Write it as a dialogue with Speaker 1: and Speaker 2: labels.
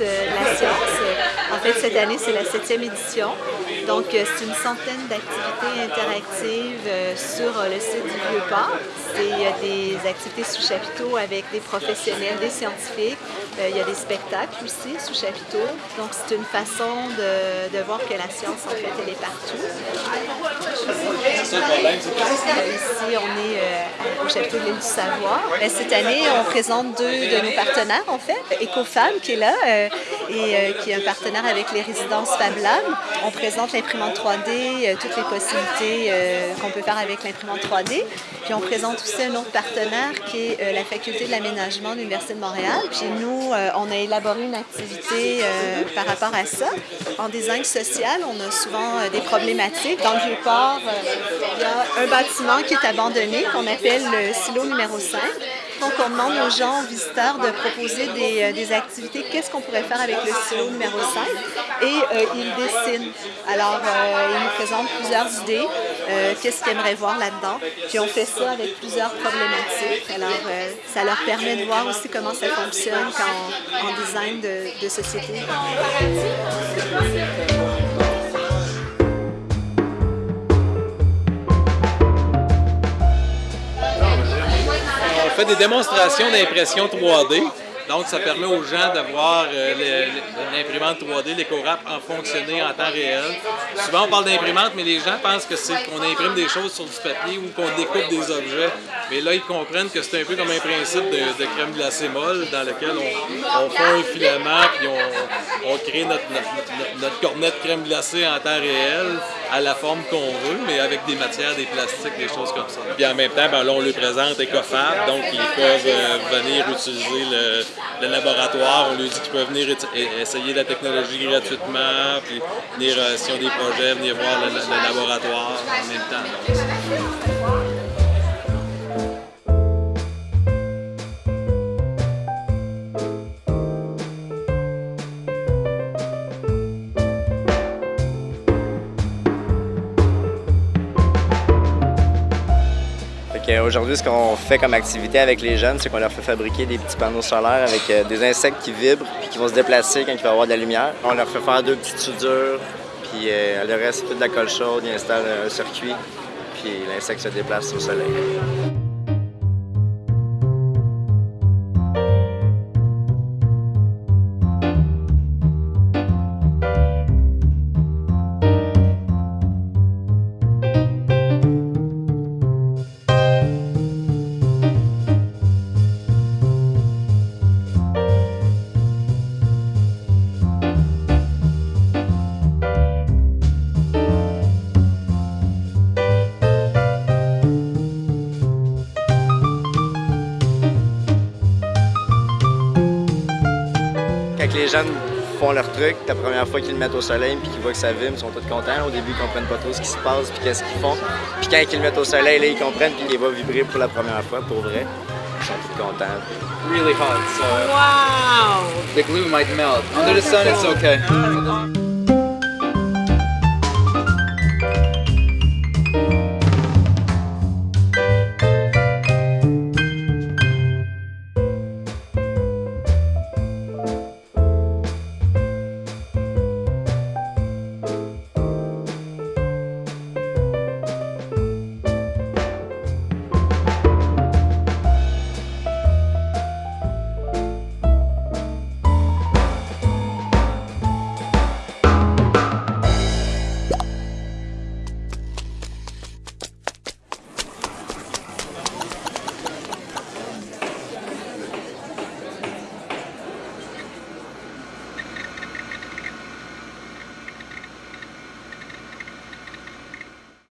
Speaker 1: euh, la science. En fait, cette année, c'est la septième édition. Donc, euh, c'est une centaine d'activités interactives euh, sur le site du Vieux-Port. Il y a des activités sous chapiteau avec des professionnels, des scientifiques. Il y a des spectacles aussi sous chapiteau. Donc, c'est une façon de, voir que la science, en fait, elle est partout. Ici, on est au chapiteau de l'île du Savoir. Cette année, on présente deux de nos partenaires, en fait. EcoFab, qui est là, euh, et euh, qui est un partenaire avec les résidences Fab Lab. On présente l'imprimante 3D, euh, toutes les possibilités qu'on peut faire avec l'imprimante 3D. Puis on présente aussi un autre partenaire qui est la Faculté de l'aménagement de l'Université de Montréal. Puis nous, on a élaboré une activité par rapport à ça. En design social, on a souvent des problématiques. Dans le Vieux-Port, il y a un bâtiment qui est abandonné, qu'on appelle le silo numéro 5. On demande aux gens, aux visiteurs, de proposer des, euh, des activités. Qu'est-ce qu'on pourrait faire avec le silo numéro 5? Et euh, ils dessinent. Alors, euh, ils nous présentent plusieurs idées. Qu'est-ce qu'ils aimeraient voir là-dedans. Puis on fait ça avec plusieurs problématiques. Alors, ça leur permet de voir aussi comment ça fonctionne quand, en design de, de société.
Speaker 2: Des démonstrations d'impression 3D. Donc, ça permet aux gens de voir euh, l'imprimante 3D, l'éco-rap, en fonctionner en temps réel. Souvent, on parle d'imprimante, mais les gens pensent que c'est qu'on imprime des choses sur du papier ou qu'on découpe des objets. Mais là, ils comprennent que c'est un peu comme un principe de, crème glacée molle dans lequel on, on fait un filament puis on, crée notre, notre, cornet de crème glacée en temps réel à la forme qu'on veut, mais avec des matières, des plastiques, des choses comme ça. Puis en même temps, ben, là, on lui présente EcoFab, donc ils peuvent euh, venir utiliser le, le laboratoire, on lui dit qu'ils peuvent venir essayer la technologie gratuitement, puis venir, euh, s'ils ont des projets, venir voir le, le laboratoire en même temps.
Speaker 3: Aujourd'hui, ce qu'on fait comme activité avec les jeunes, c'est qu'on leur fait fabriquer des petits panneaux solaires avec euh, des insectes qui vibrent puis qui vont se déplacer quand il va y avoir de la lumière. On leur fait faire deux petites soudures, puis euh, le reste, c'est tout de la colle chaude, ils installent un circuit, puis l'insecte se déplace au soleil. Les jeunes font leur truc, la première fois qu'ils le mettent au soleil puis qu'ils voient que ça vibre, ils sont tous contents. Au début, ils comprennent pas trop ce qui se passe puis qu'est-ce qu'ils font. Puis quand ils le mettent au soleil, là, ils comprennent puis il va vibrer pour la première fois, pour vrai. Ils sont tous contents.
Speaker 4: Really hot, so
Speaker 1: wow!
Speaker 4: the glue might melt. Under the sun, it's okay.